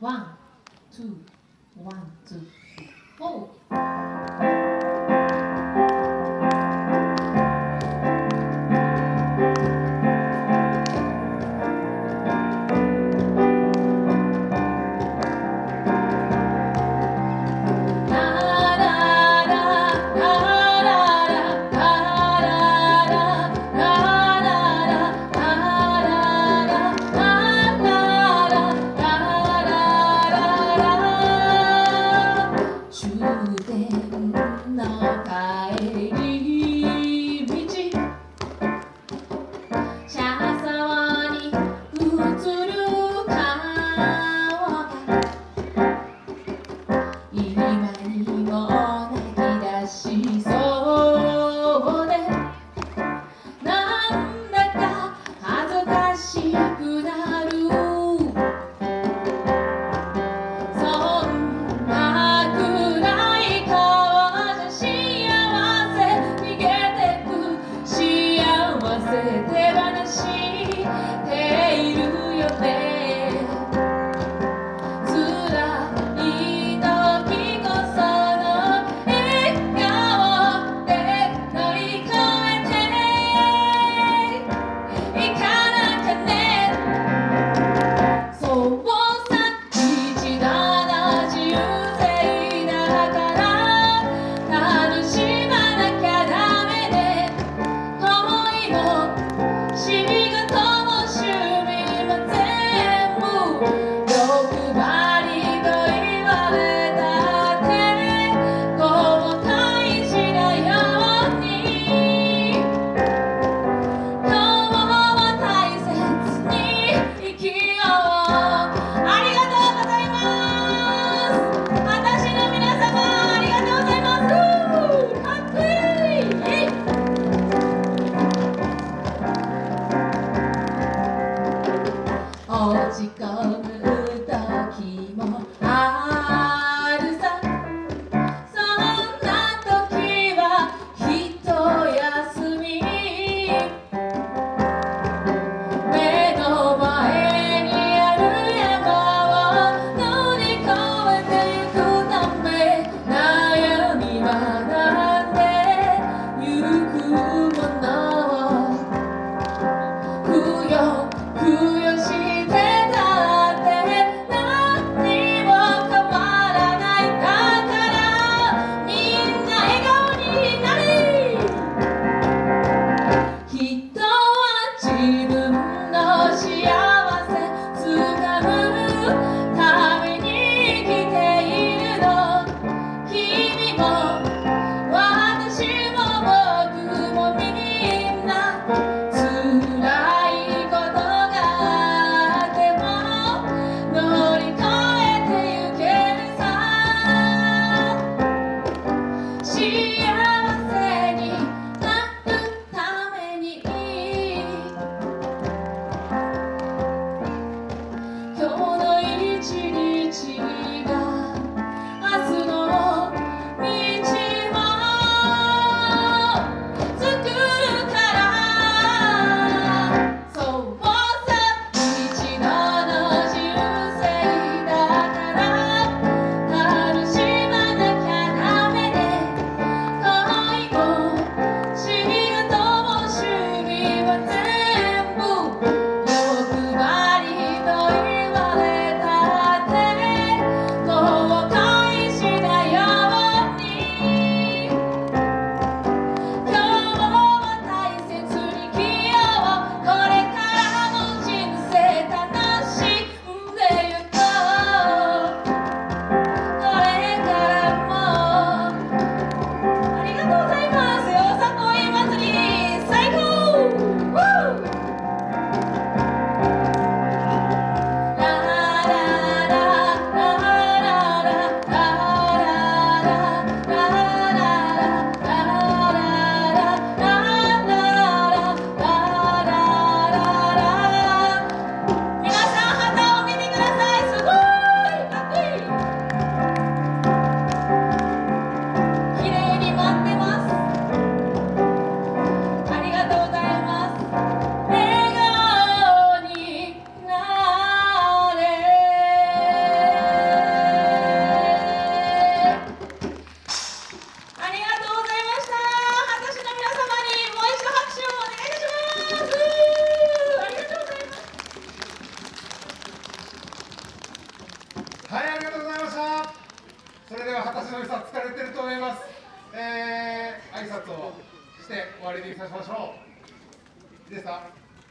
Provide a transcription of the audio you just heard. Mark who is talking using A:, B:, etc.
A: One, two, one, two,
B: の良さ疲れてると思います、えー、挨拶をして終わりにさせましょう。いいですか？